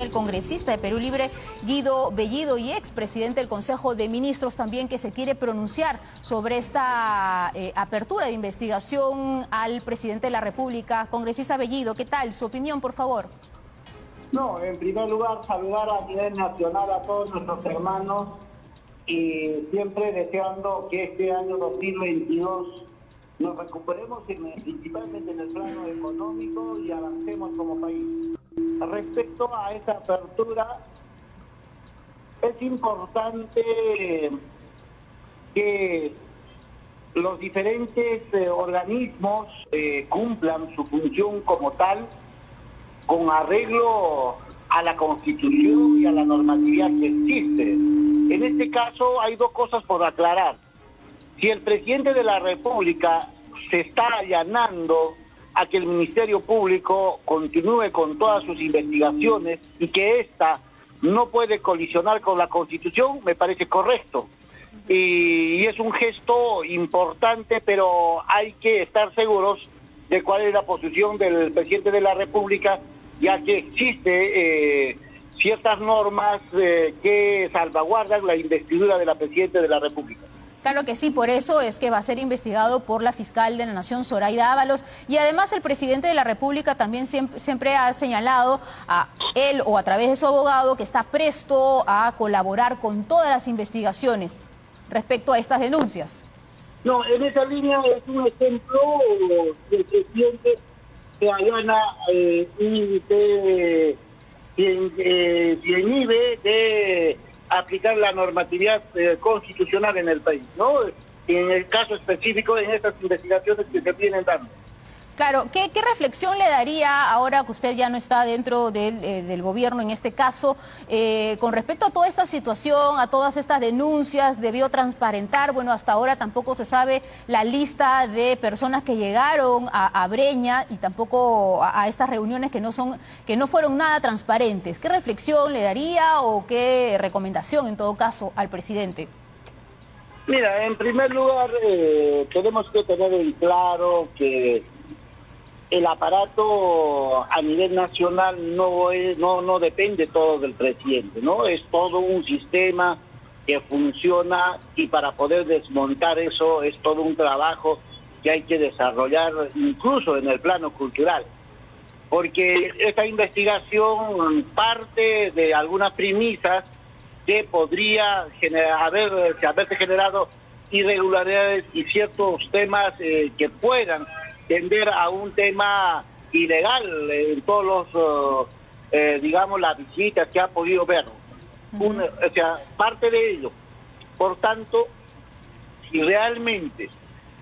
El congresista de Perú Libre, Guido Bellido, y expresidente del Consejo de Ministros también, que se quiere pronunciar sobre esta eh, apertura de investigación al presidente de la República. Congresista Bellido, ¿qué tal? Su opinión, por favor. No, en primer lugar, saludar a nivel nacional a todos nuestros hermanos y siempre deseando que este año 2022 nos recuperemos principalmente en el plano económico y avancemos como país. Respecto a esa apertura, es importante que los diferentes eh, organismos eh, cumplan su función como tal con arreglo a la Constitución y a la normatividad que existe. En este caso hay dos cosas por aclarar. Si el presidente de la República se está allanando a que el Ministerio Público continúe con todas sus investigaciones y que ésta no puede colisionar con la Constitución, me parece correcto. Y, es un gesto importante, pero hay que estar seguros de cuál es la posición del presidente de la República, ya que existe eh, ciertas normas eh, que salvaguardan la investidura de la presidenta de la República. Claro que sí, por eso es que va a ser investigado por la fiscal de la Nación, Zoraida Ábalos. Y además el presidente de la República también siempre, ha señalado a él o a través de su abogado que está presto a colaborar con todas las investigaciones respecto a estas denuncias. No, en esa línea es un ejemplo del presidente que allana eh, y de, eh, de aplicar la normatividad eh, constitucional en el país, ¿no? en el caso específico, en estas investigaciones que se vienen dando. Claro, ¿qué, reflexión le daría ahora que usted ya no está dentro del, eh, gobierno en este caso, eh, con respecto a toda esta situación, a todas estas denuncias, debió transparentar, bueno, hasta ahora tampoco se sabe la lista de personas que llegaron a, Breña y tampoco a, estas reuniones que no, son, que no fueron nada transparentes. ¿Qué reflexión le daría o qué recomendación en todo caso al presidente? Mira, en primer lugar, eh, tenemos que tener en claro que el aparato a nivel nacional no es, no no depende todo del presidente, ¿no? Es todo un sistema que funciona y para poder desmontar eso es todo un trabajo que hay que desarrollar incluso en el plano cultural. Porque esta investigación parte de algunas premisas que podría generar, haber, haberse generado irregularidades y ciertos temas eh, que puedan tender a un tema ilegal en todos los, uh, eh, digamos, las visitas que ha podido ver. o sea, parte de ello. Por tanto, si realmente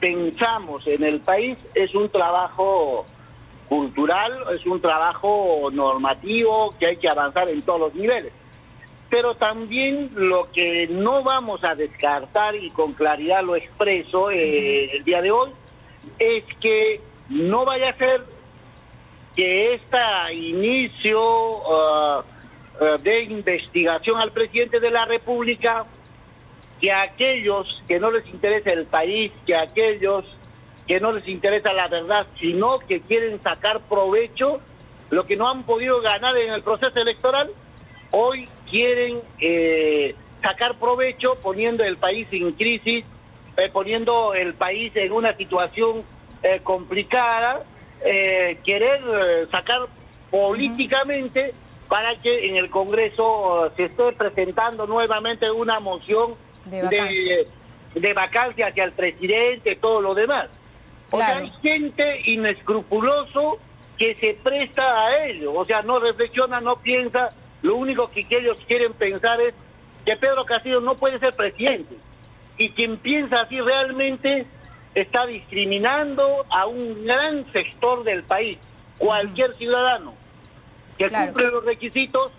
pensamos en el país, es un trabajo cultural, es un trabajo normativo que hay que avanzar en todos los niveles. Pero también lo que no vamos a descartar, y con claridad lo expreso eh, el día de hoy, es que no vaya a ser que este inicio uh, uh, de investigación al presidente de la República, que aquellos que no les interesa el país, que aquellos que no les interesa la verdad, sino que quieren sacar provecho, lo que no han podido ganar en el proceso electoral, hoy quieren eh, sacar provecho poniendo el país en crisis eh, poniendo el país en una situación eh, complicada, eh, querer sacar políticamente para que en el Congreso se esté presentando nuevamente una moción de vacancia, hacia el presidente, todo lo demás. O sea, hay gente inescrupuloso que se presta a ello, o sea, no reflexiona, no piensa, lo único que ellos quieren pensar es que Pedro Castillo no puede ser presidente y quien piensa así realmente está discriminando a un gran sector del país. Cualquier ciudadano que cumple los requisitos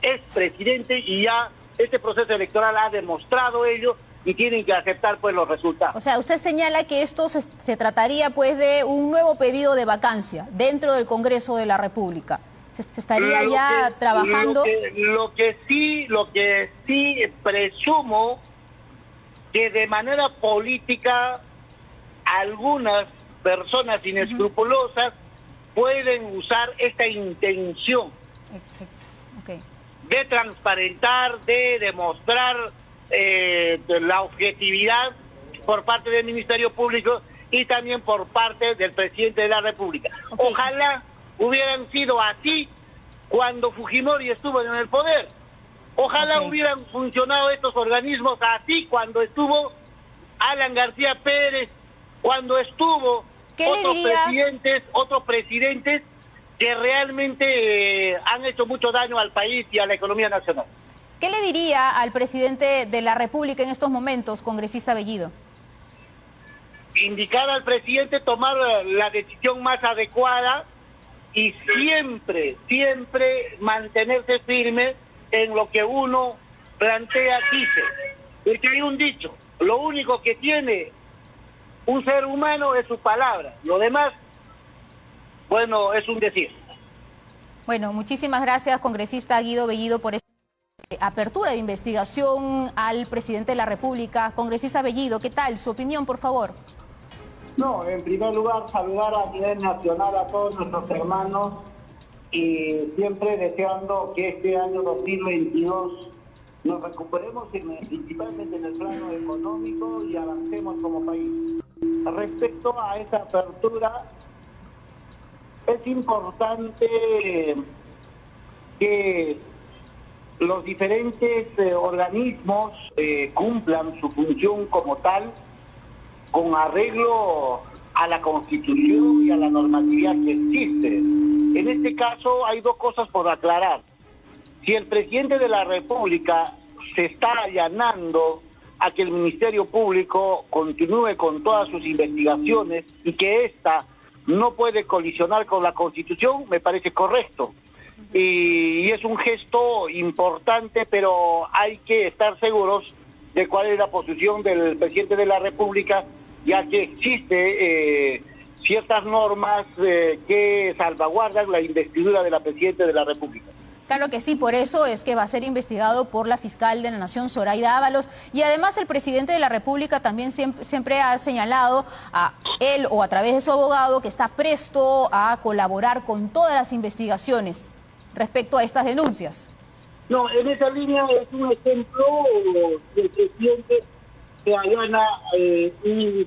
es presidente y ya este proceso electoral ha demostrado ello y tienen que aceptar pues los resultados. O sea, usted señala que esto se, trataría pues de un nuevo pedido de vacancia dentro del Congreso de la República. Se, estaría ya trabajando. lo que sí, lo que sí presumo que de manera política algunas personas inescrupulosas pueden usar esta intención de transparentar, de demostrar eh, la objetividad por parte del Ministerio Público y también por parte del presidente de la República. Ojalá hubieran sido así cuando Fujimori estuvo en el poder. Ojalá hubieran funcionado estos organismos así cuando estuvo Alan García Pérez, cuando estuvo otros presidentes, otros presidentes que realmente eh, han hecho mucho daño al país y a la economía nacional. ¿Qué le diría al presidente de la República en estos momentos, congresista Bellido? Indicar al presidente tomar la decisión más adecuada y siempre, siempre mantenerse firme en lo que uno plantea, dice. Porque hay un dicho, lo único que tiene un ser humano es su palabra, lo demás, bueno, es un decir. Bueno, muchísimas gracias, congresista Guido Bellido, por esta apertura de investigación al presidente de la República. Congresista Bellido, ¿qué tal? Su opinión, por favor. No, en primer lugar, saludar a nivel nacional a todos nuestros hermanos y siempre deseando que este año 2022 nos recuperemos principalmente en el plano económico y avancemos como país. Respecto a esa apertura, es importante que los diferentes eh, organismos eh, cumplan su función como tal con arreglo a la Constitución y a la normatividad que existe. En este caso hay dos cosas por aclarar. Si el presidente de la República se está allanando a que el Ministerio Público continúe con todas sus investigaciones y que ésta no puede colisionar con la Constitución, me parece correcto. Y, es un gesto importante, pero hay que estar seguros de cuál es la posición del presidente de la República ya que existe eh, ciertas normas eh, que salvaguardan la investidura de la Presidenta de la República. Claro que sí, por eso es que va a ser investigado por la fiscal de la Nación, Zoraida Ábalos, y además el presidente de la República también siempre, siempre, ha señalado a él o a través de su abogado que está presto a colaborar con todas las investigaciones respecto a estas denuncias. No, en esa línea es un ejemplo del presidente que allana eh, y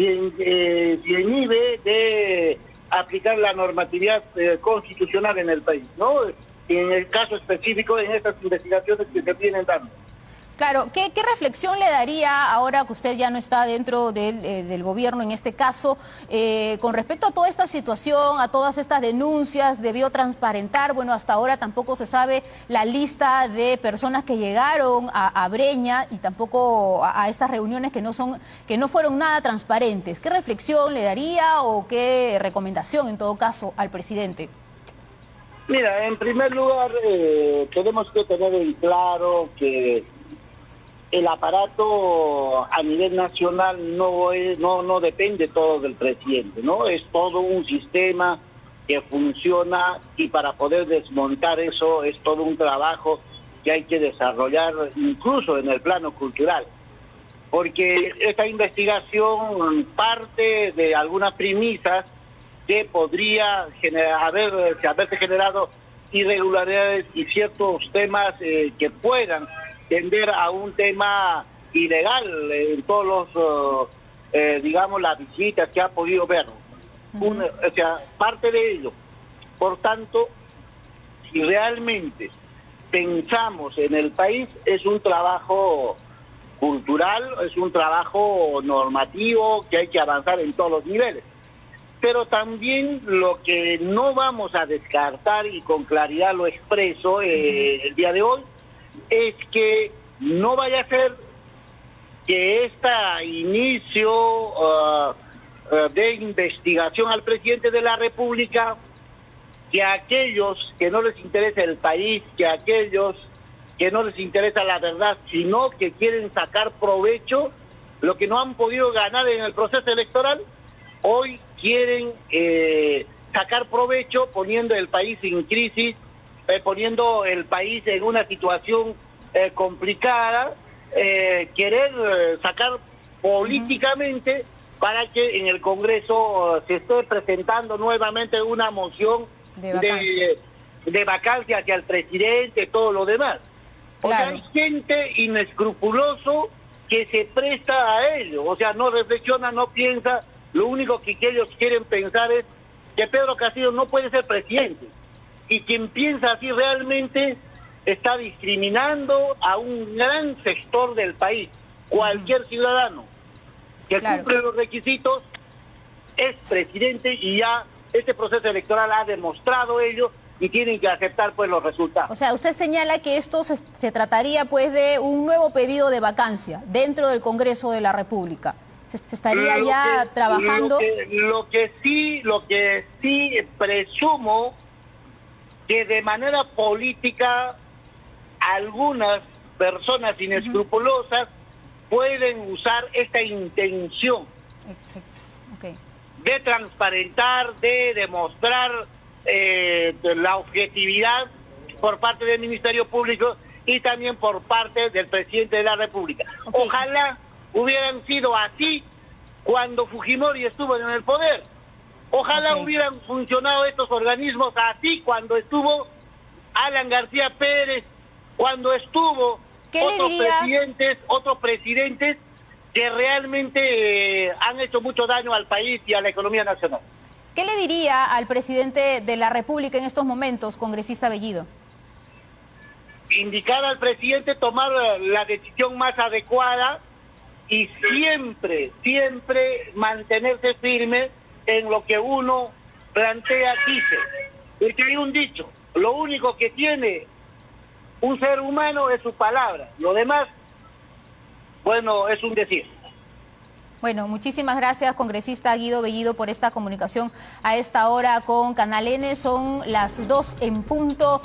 se, eh, inhibe de aplicar la normatividad eh, constitucional en el país, ¿no? En el caso específico, en estas investigaciones que se vienen dando. Claro, ¿qué, reflexión le daría ahora que usted ya no está dentro del, eh, gobierno en este caso, eh, con respecto a toda esta situación, a todas estas denuncias, debió transparentar, bueno, hasta ahora tampoco se sabe la lista de personas que llegaron a, Breña y tampoco a, estas reuniones que no, son, que no fueron nada transparentes. ¿Qué reflexión le daría o qué recomendación en todo caso al presidente? Mira, en primer lugar, eh, tenemos que tener en claro que el aparato a nivel nacional no es, no no depende todo del presidente, ¿no? Es todo un sistema que funciona y para poder desmontar eso es todo un trabajo que hay que desarrollar incluso en el plano cultural. Porque esta investigación parte de algunas premisas que podría haber, haberse generado irregularidades y ciertos temas eh, que puedan tender a un tema ilegal en todos los, eh, eh, digamos, las visitas que ha podido ver. o sea, parte de ello. Por tanto, si realmente pensamos en el país, es un trabajo cultural, es un trabajo normativo que hay que avanzar en todos los niveles. Pero también lo que no vamos a descartar, y con claridad lo expreso eh, el día de hoy, es que no vaya a ser que este inicio uh, de investigación al presidente de la República, que aquellos que no les interesa el país, que aquellos que no les interesa la verdad, sino que quieren sacar provecho, lo que no han podido ganar en el proceso electoral, hoy quieren eh, sacar provecho poniendo el país en crisis, eh, poniendo el país en una situación eh, complicada, eh, querer eh, sacar políticamente para que en el Congreso se esté presentando nuevamente una moción de, de vacancia hacia el presidente, todo lo demás. O sea, hay gente inescrupuloso que se presta a ello, o sea, no reflexiona, no piensa, lo único que ellos quieren pensar es que Pedro Castillo no puede ser presidente. Y quien piensa así realmente está discriminando a un gran sector del país. Cualquier ciudadano que cumple los requisitos es presidente y ya este proceso electoral ha demostrado ello y tienen que aceptar pues los resultados. O sea, usted señala que esto se, trataría pues de un nuevo pedido de vacancia dentro del Congreso de la República. Se, estaría ya trabajando. Lo que, sí, lo que sí presumo que de manera política algunas personas inescrupulosas pueden usar esta intención de transparentar, de demostrar eh, la objetividad por parte del Ministerio Público y también por parte del presidente de la República. Ojalá hubieran sido así cuando Fujimori estuvo en el poder. Ojalá hubieran funcionado estos organismos así cuando estuvo Alan García Pérez, cuando estuvo otros presidentes, otros presidentes que realmente eh, han hecho mucho daño al país y a la economía nacional. ¿Qué le diría al presidente de la República en estos momentos, congresista Bellido? Indicar al presidente tomar la decisión más adecuada y siempre, siempre mantenerse firme en lo que uno plantea, dice. Porque hay un dicho, lo único que tiene un ser humano es su palabra, lo demás, bueno, es un decir. Bueno, muchísimas gracias, congresista Guido Bellido, por esta comunicación a esta hora con Canal N. Son las dos en punto.